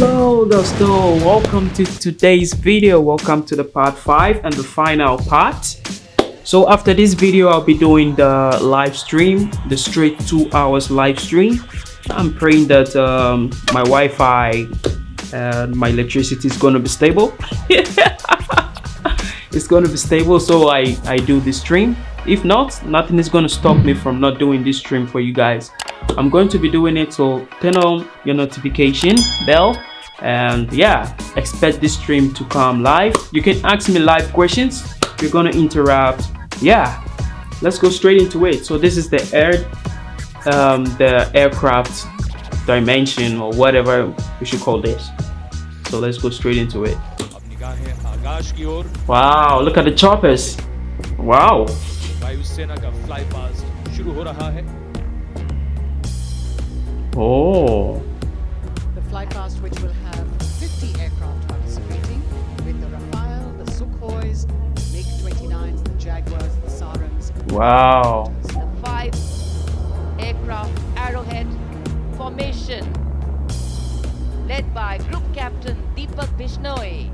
Hello Dosto, welcome to today's video. Welcome to the part 5 and the final part. So after this video, I'll be doing the live stream, the straight 2 hours live stream. I'm praying that um, my Wi-Fi and my electricity is going to be stable. it's going to be stable so I, I do the stream. If not, nothing is going to stop me from not doing this stream for you guys. I'm going to be doing it so turn on your notification bell and yeah expect this stream to come live. You can ask me live questions. We're gonna interrupt yeah let's go straight into it. So this is the air um, the aircraft dimension or whatever we should call this. So let's go straight into it. Wow look at the choppers. Wow oh The flypast which will have 50 aircraft participating with the Rafale, the Sukhois, the MiG-29s, the Jaguars, the Sarams, wow the five aircraft arrowhead formation led by group captain Deepak Bishnoi.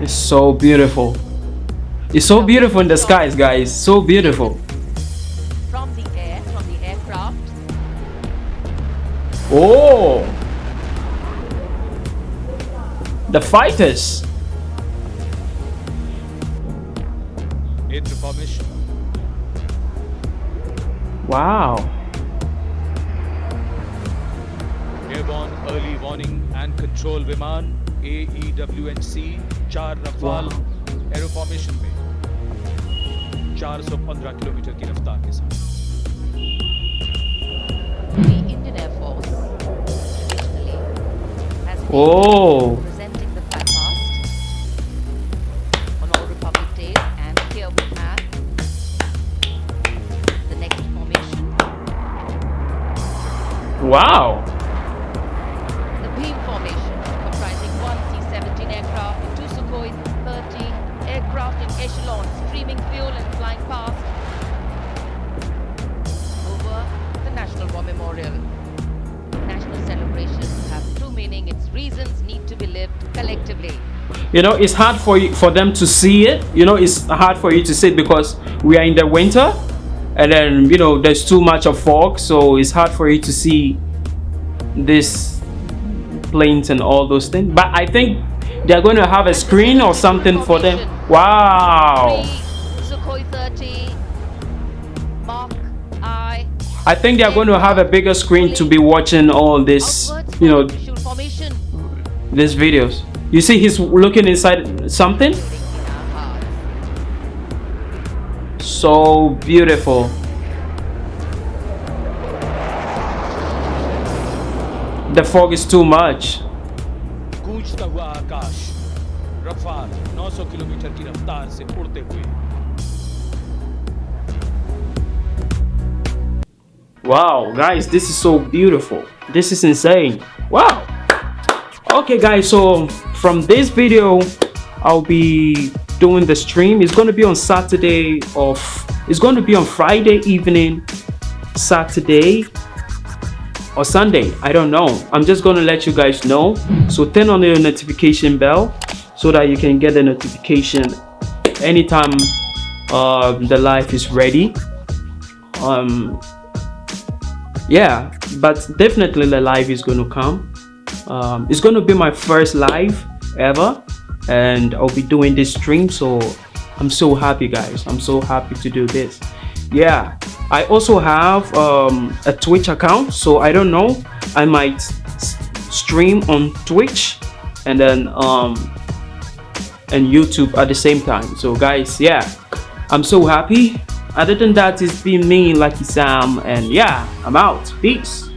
It's so beautiful. It's so beautiful in the skies, guys. So beautiful from the air, from the aircraft. Oh! The fighters! Into formation. Wow. Airborne Early Warning and Control Viman, AEWNC, Char Rafale, wow. Aero Formation में 415 kilometre की रफ्तार के साथ the Indian Air Force traditionally has been Oh. presenting Memorial. National celebrations have true meaning. Its reasons need to be lived collectively. You know, it's hard for you, for them to see it. You know, it's hard for you to see it because we are in the winter and then, you know, there's too much of fog. So it's hard for you to see this planes and all those things. But I think they're going to have a screen or something for them. Wow. Sukhoi 30 Mark I I think they're going to have a bigger screen to be watching all this, outwards you know, visual formation. these videos. You see he's looking inside something? in our hearts. So beautiful. The fog is too much. गूंजता हुआ आकाश Rafale 900 kilometre की रफ्तार से उड़ते हुए Wow, guys, this is so beautiful. This is insane. Wow. Okay, guys, so from this video, I'll be doing the stream. It's going to be on Saturday of it's going to be on Friday evening, Saturday or Sunday. I don't know. I'm just going to let you guys know. So turn on your notification bell so that you can get the notification anytime uh, the live is ready. Um, yeah but definitely the live is going to come. Um, it's going to be my first live ever and i'll be doing this stream so i'm so happy guys. I'm so happy to do this. Yeah i also have um, a twitch account so i don't know i might stream on twitch and then um and youtube at the same time. So guys yeah i'm so happy other than that it's been me lucky sam and yeah i'm out. Peace